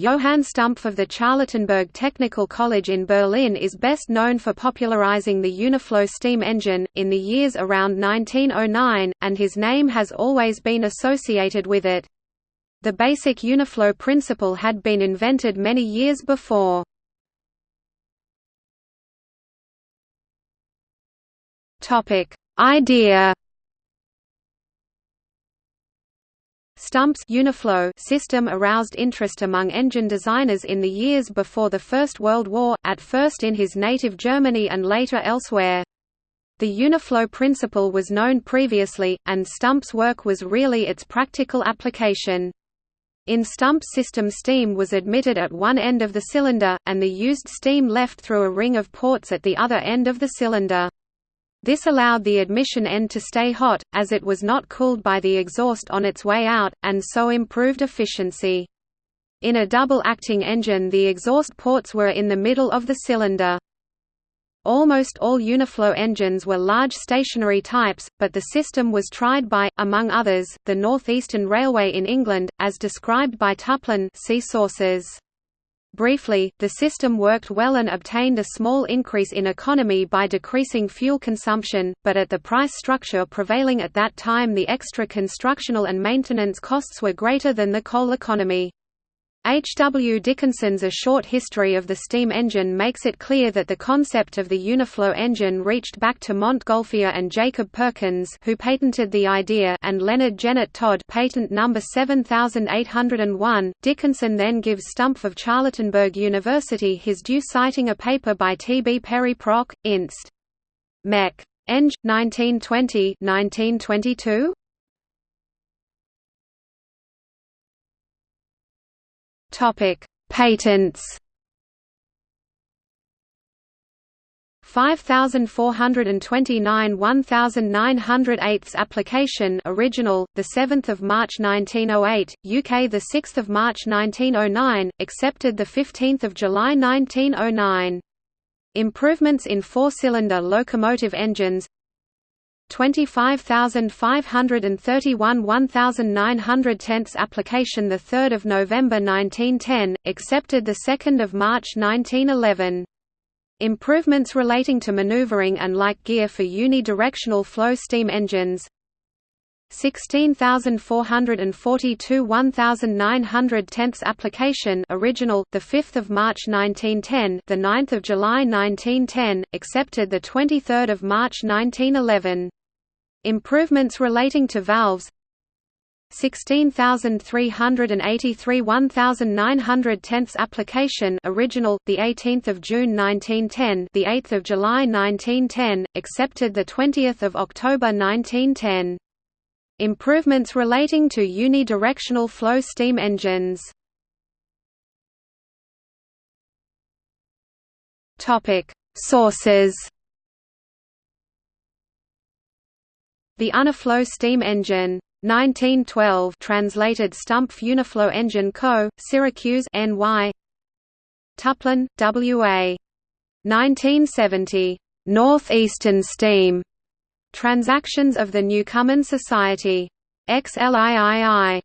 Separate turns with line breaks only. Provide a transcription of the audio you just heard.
Johann Stumpf of the Charlottenburg Technical College in Berlin is best known for popularizing the Uniflow steam engine, in the years around 1909, and his name has always been associated with it. The basic Uniflow principle had been invented many years before. Idea Stumpf's Uniflow system aroused interest among engine designers in the years before the First World War, at first in his native Germany and later elsewhere. The Uniflow principle was known previously, and Stumpf's work was really its practical application. In Stumpf's system steam was admitted at one end of the cylinder, and the used steam left through a ring of ports at the other end of the cylinder. This allowed the admission end to stay hot, as it was not cooled by the exhaust on its way out, and so improved efficiency. In a double-acting engine the exhaust ports were in the middle of the cylinder. Almost all Uniflow engines were large stationary types, but the system was tried by, among others, the Northeastern Railway in England, as described by Tuplin see sources. Briefly, the system worked well and obtained a small increase in economy by decreasing fuel consumption, but at the price structure prevailing at that time the extra constructional and maintenance costs were greater than the coal economy. H. W. Dickinson's A Short History of the Steam Engine makes it clear that the concept of the Uniflow engine reached back to Montgolfier and Jacob Perkins who patented the idea and Leonard Jeannot Todd patent number 7801. Dickinson then gives Stumpf of Charlottenburg University his due citing a paper by T. B. Perry Proc. Inst. Mech. Eng. 1920 1922? Topic: Patents. 5429 1908 application original the 7th of March 1908 UK the 6th of March 1909 accepted the 15th of July 1909 Improvements in four-cylinder locomotive engines 25,531 1910 application 3 November 1910, accepted 2 March 1911. Improvements relating to maneuvering and like gear for unidirectional flow steam engines 16442 1910 application original the 5th of March 1910 the 9th of July 1910 accepted the 23rd of March 1911 Improvements relating to valves 16383 1910 application original the 18th of June 1910 the 8th of July 1910 accepted the 20th of October 1910 improvements relating to unidirectional flow steam engines. Topic sources The Uniflow steam engine 1912 translated Stumpf Uniflow Engine Co., Syracuse NY Tuplin, W.A. 1970. Northeastern Steam. Transactions of the Newcomen Society. XLIII.